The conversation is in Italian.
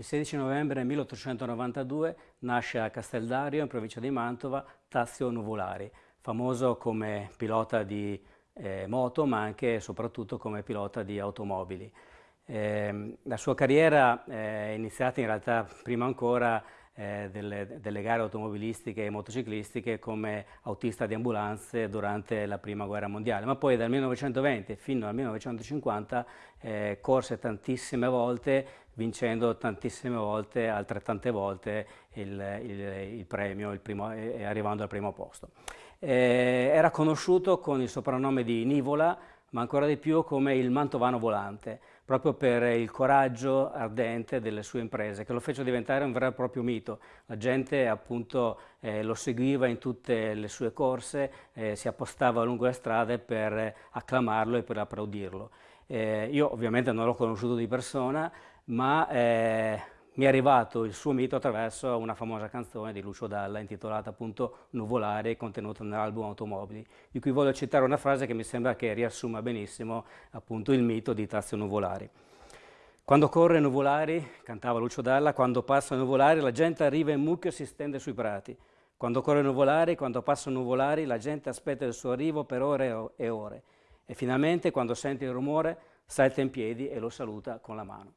Il 16 novembre 1892 nasce a Casteldario, in provincia di Mantova, Tazio Nuvolari, famoso come pilota di eh, moto, ma anche e soprattutto come pilota di automobili. Eh, la sua carriera è iniziata in realtà prima ancora eh, delle, delle, gare automobilistiche e motociclistiche come autista di ambulanze durante la prima guerra mondiale, ma poi dal 1920 fino al 1950 eh, corse tantissime volte, vincendo tantissime volte, altrettante volte il, il, il premio, il primo, eh, arrivando al primo posto. Eh, era conosciuto con il soprannome di Nivola, ma ancora di più come il mantovano volante, proprio per il coraggio ardente delle sue imprese, che lo fece diventare un vero e proprio mito. La gente appunto eh, lo seguiva in tutte le sue corse, eh, si appostava lungo le strade per acclamarlo e per applaudirlo. Eh, io ovviamente non l'ho conosciuto di persona, ma eh, mi è arrivato il suo mito attraverso una famosa canzone di Lucio Dalla intitolata appunto Nuvolare contenuta nell'album Automobili, di cui voglio citare una frase che mi sembra che riassuma benissimo appunto il mito di Tazio Nuvolari. Quando corre Nuvolari, cantava Lucio Dalla, quando passa Nuvolari la gente arriva in mucchio e si stende sui prati. Quando corre Nuvolari, quando passa Nuvolari la gente aspetta il suo arrivo per ore e ore. E finalmente quando sente il rumore salta in piedi e lo saluta con la mano.